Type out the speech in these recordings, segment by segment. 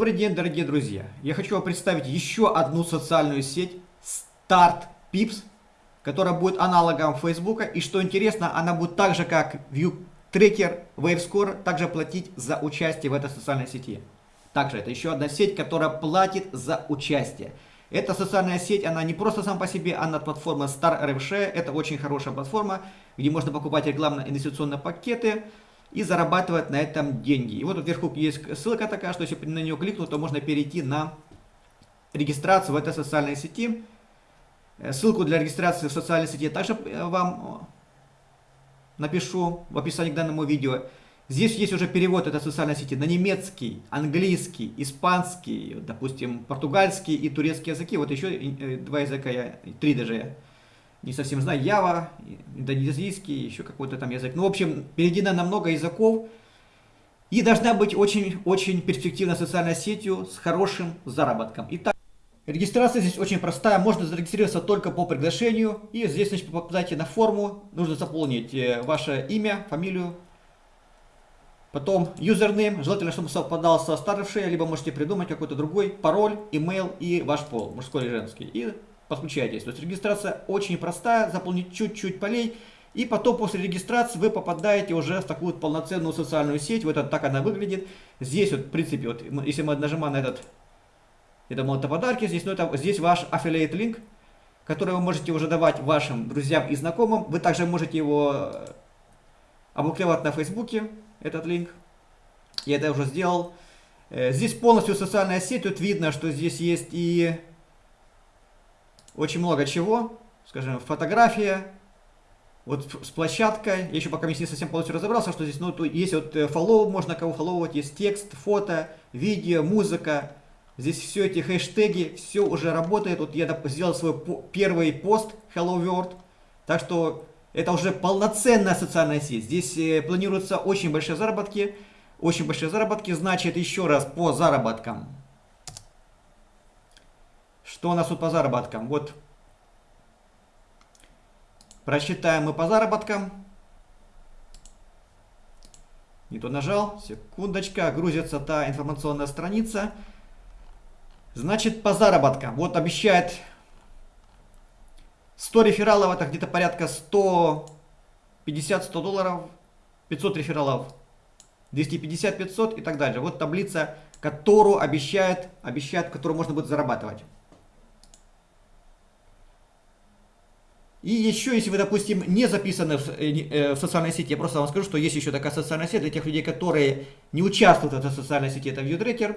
Добрый день, дорогие друзья! Я хочу вам представить еще одну социальную сеть Start Pips, которая будет аналогом Facebook. И что интересно, она будет так же, как ViewTracker, WaveScore, также платить за участие в этой социальной сети. Также это еще одна сеть, которая платит за участие. Эта социальная сеть, она не просто сам по себе, она платформа Star RFShare. Это очень хорошая платформа, где можно покупать рекламно-инвестиционные пакеты и зарабатывать на этом деньги. И вот вверху есть ссылка такая, что если на нее кликнуть, то можно перейти на регистрацию в этой социальной сети. Э, ссылку для регистрации в социальной сети я также э, вам напишу в описании к данному видео. Здесь есть уже перевод этой социальной сети на немецкий, английский, испанский, допустим, португальский и турецкий языки. Вот еще э, два языка, я, три даже я не совсем знаю, Ява, индонезийский, еще какой-то там язык. Ну, в общем, переведена на много языков. И должна быть очень-очень перспективной социальной сетью с хорошим заработком. Итак, регистрация здесь очень простая. Можно зарегистрироваться только по приглашению. И здесь, значит, попадаете на форму. Нужно заполнить э, ваше имя, фамилию. Потом юзернейм. Желательно, чтобы совпадал со старшей, либо можете придумать какой-то другой пароль, имейл и ваш пол, мужской или женский. И подключаетесь. То есть регистрация очень простая, заполнить чуть-чуть полей, и потом после регистрации вы попадаете уже в такую полноценную социальную сеть. Вот это так она выглядит. Здесь вот, в принципе, вот, если мы нажимаем на этот, это это подарки, здесь, ну, это, здесь ваш affiliate линк, который вы можете уже давать вашим друзьям и знакомым. Вы также можете его э, опубликовать на Фейсбуке, этот линк. Я это уже сделал. Э, здесь полностью социальная сеть. Тут видно, что здесь есть и очень много чего, скажем, фотография, вот с площадкой, я еще пока не совсем полностью разобрался, что здесь, ну, то есть вот follow, э, можно кого фолловать, есть текст, фото, видео, музыка, здесь все эти хэштеги, все уже работает, вот я сделал свой первый пост Hello World, так что это уже полноценная социальная сеть, здесь э, планируются очень большие заработки, очень большие заработки, значит, еще раз по заработкам, что у нас тут по заработкам? Вот. Просчитаем мы по заработкам. Не то нажал. Секундочка. Грузится та информационная страница. Значит, по заработкам. Вот обещает 100 рефералов. Это где-то порядка 150-100 долларов. 500 рефералов. 250-500 и так далее. Вот таблица, которую обещает, обещает, которую можно будет зарабатывать. И еще, если вы, допустим, не записаны в, э, э, в социальной сети, я просто вам скажу, что есть еще такая социальная сеть для тех людей, которые не участвуют в этой социальной сети, это ViewTracker.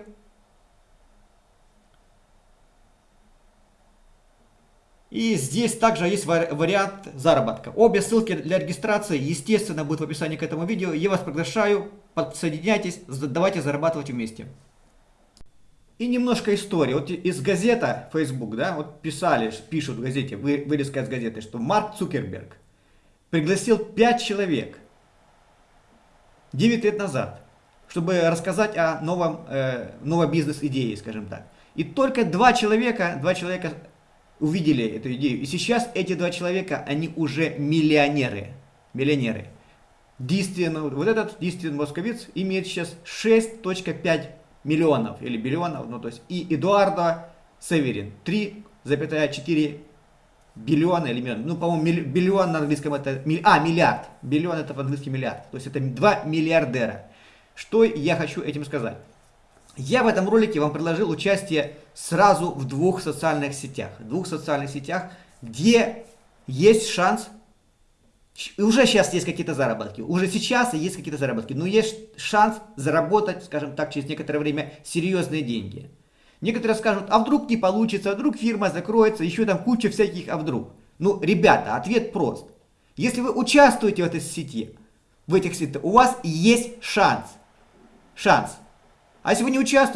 И здесь также есть вариант заработка. Обе ссылки для регистрации, естественно, будут в описании к этому видео. Я вас приглашаю, подсоединяйтесь, давайте зарабатывать вместе. И немножко истории. Вот из газета Facebook, да, вот писали, пишут в газете, вы, вырезка из газеты, что Марк Цукерберг пригласил 5 человек 9 лет назад, чтобы рассказать о новом, э, новой бизнес-идее, скажем так. И только два человека, два человека увидели эту идею. И сейчас эти два человека, они уже миллионеры. Миллионеры. Действительно, вот этот действительно московиц имеет сейчас 6.5 миллионов или биллионов, ну то есть и Эдуардо Северин 3,4 биллиона или миллион, ну по-моему биллион на английском это, а миллиард, биллион это по-английски миллиард, то есть это 2 миллиардера. Что я хочу этим сказать? Я в этом ролике вам предложил участие сразу в двух социальных сетях, двух социальных сетях, где есть шанс уже сейчас есть какие-то заработки, уже сейчас есть какие-то заработки, но есть шанс заработать, скажем так, через некоторое время серьезные деньги. Некоторые скажут, а вдруг не получится, а вдруг фирма закроется, еще там куча всяких, а вдруг. Ну, ребята, ответ прост. Если вы участвуете в этой сети, в этих сетях, у вас есть шанс. Шанс. А если вы не участвуете,